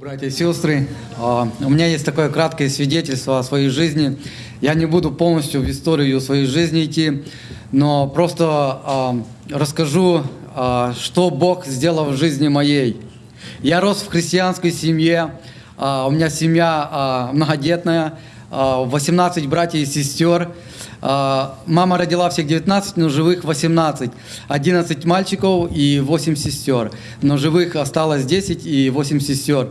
Братья и сестры, а, у меня есть такое краткое свидетельство о своей жизни. Я не буду полностью в историю своей жизни идти, но просто а, расскажу, а, что Бог сделал в жизни моей. Я рос в христианской семье, у меня семья многодетная, 18 братьев и сестер. Мама родила всех 19, но живых 18. 11 мальчиков и 8 сестер. Но живых осталось 10 и 8 сестер.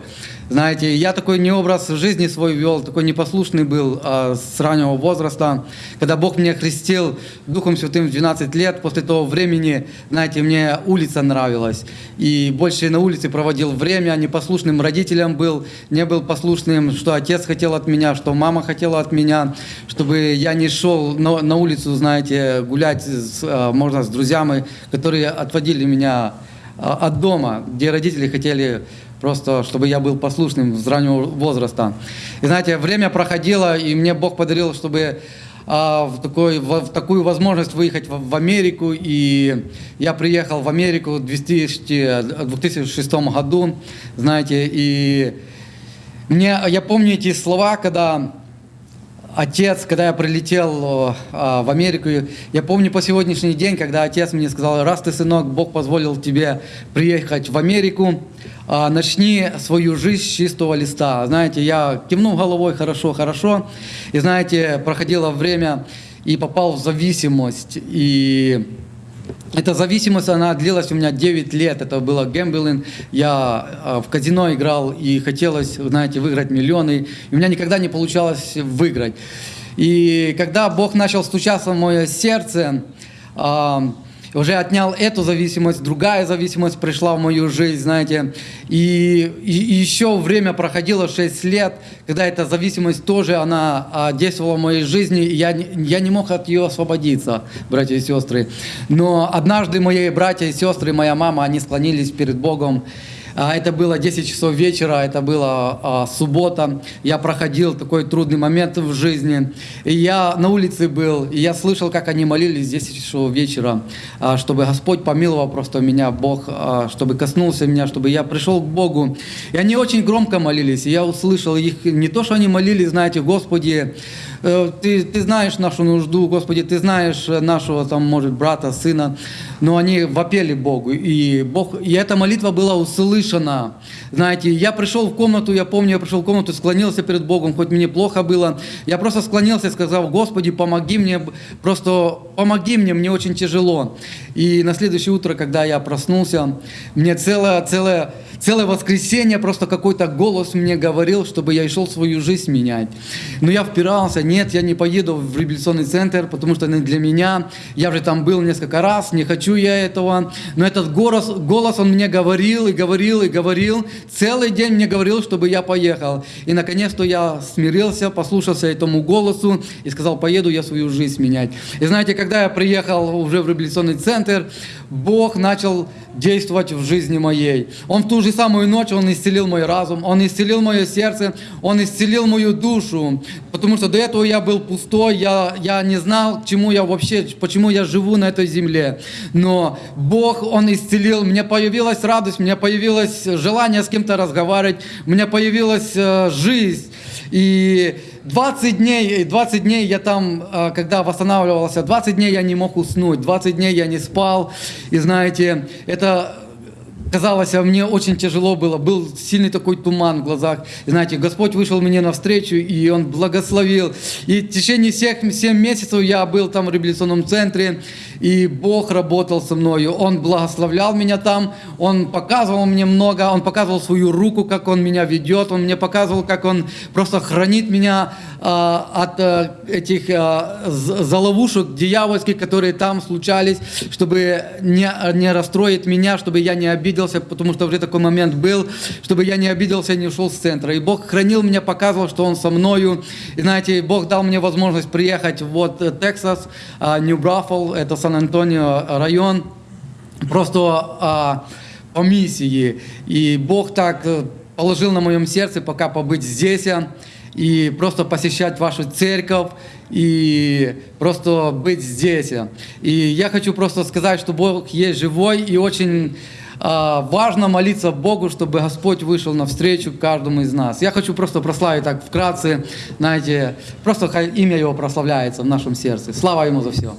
Знаете, я такой не образ жизни свой вел, такой непослушный был а, с раннего возраста. Когда Бог меня христил Духом Святым в 12 лет, после того времени, знаете, мне улица нравилась. И больше на улице проводил время, непослушным родителям был, не был послушным, что отец хотел от меня, что мама хотела от меня, чтобы я не шел на, на улицу, знаете, гулять, с, а, можно, с друзьями, которые отводили меня а, от дома, где родители хотели просто чтобы я был послушным с раннего возраста. И знаете, время проходило, и мне Бог подарил, чтобы а, в, такой, в, в такую возможность выехать в, в Америку. И я приехал в Америку в 2000, 2006 году, знаете, и мне, я помню эти слова, когда отец, когда я прилетел а, в Америку, я помню по сегодняшний день, когда отец мне сказал, раз ты, сынок, Бог позволил тебе приехать в Америку, а, начни свою жизнь с чистого листа. Знаете, я кивнул головой, хорошо, хорошо, и знаете, проходило время и попал в зависимость, и эта зависимость, она длилась у меня 9 лет. Это было гэмблинг. Я а, в казино играл и хотелось, знаете, выиграть миллионы. И у меня никогда не получалось выиграть. И когда Бог начал стучаться в мое сердце, уже отнял эту зависимость, другая зависимость пришла в мою жизнь, знаете. И, и, и еще время проходило 6 лет, когда эта зависимость тоже, она а, действовала в моей жизни, и я, я не мог от ее освободиться, братья и сестры. Но однажды мои братья и сестры, моя мама, они склонились перед Богом, это было 10 часов вечера, это была а, суббота. Я проходил такой трудный момент в жизни. И я на улице был, и я слышал, как они молились 10 часов вечера, а, чтобы Господь помиловал просто меня, Бог, чтобы коснулся меня, чтобы я пришел к Богу. И они очень громко молились, и я услышал их, не то, что они молились, знаете, Господи, Э, ты, ты знаешь нашу нужду, Господи, Ты знаешь нашего, там, может, брата, сына, но они вопели Богу, и, Бог, и эта молитва была услышана. Знаете, я пришел в комнату, я помню, я пришел в комнату, склонился перед Богом, хоть мне плохо было, я просто склонился и сказал, Господи, помоги мне, просто помоги мне, мне очень тяжело. И на следующее утро, когда я проснулся, мне целое, целое Целое воскресенье просто какой-то голос мне говорил, чтобы я шел свою жизнь менять. Но я впирался, нет, я не поеду в реабилитационный центр, потому что для меня. Я уже там был несколько раз, не хочу я этого. Но этот голос, голос он мне говорил и говорил и говорил. Целый день мне говорил, чтобы я поехал. И наконец-то я смирился, послушался этому голосу и сказал, поеду я свою жизнь менять. И знаете, когда я приехал уже в реабилитационный центр, Бог начал действовать в жизни моей. Он в ту же самую ночь, Он исцелил мой разум, Он исцелил мое сердце, Он исцелил мою душу. Потому что до этого я был пустой, я, я не знал, чему я вообще, почему я живу на этой земле. Но Бог, Он исцелил, мне появилась радость, мне появилось желание с кем-то разговаривать, у меня появилась э, жизнь. И 20 дней, 20 дней я там, э, когда восстанавливался, 20 дней я не мог уснуть, 20 дней я не спал. И знаете, это казалось, а мне очень тяжело было, был сильный такой туман в глазах. И знаете, Господь вышел мне навстречу, и Он благословил. И в течение всех 7 месяцев я был там в реабилитационном центре, и Бог работал со мною. Он благословлял меня там, Он показывал мне много, Он показывал свою руку, как Он меня ведет, Он мне показывал, как Он просто хранит меня а, от а, этих а, заловушек дьявольских, которые там случались, чтобы не, не расстроить меня, чтобы я не обиделся, потому что уже такой момент был, чтобы я не обиделся и не ушел с центра. И Бог хранил меня, показывал, что Он со мною. И знаете, Бог дал мне возможность приехать вот э, Texas, Нью-Браффл, это Сан-Антонио район, просто а, по миссии. И Бог так э, положил на моем сердце пока побыть здесь и просто посещать вашу церковь, и просто быть здесь. И я хочу просто сказать, что Бог есть живой и очень а, важно молиться Богу, чтобы Господь вышел навстречу каждому из нас. Я хочу просто прославить так вкратце, знаете, просто имя Его прославляется в нашем сердце. Слава Ему за все.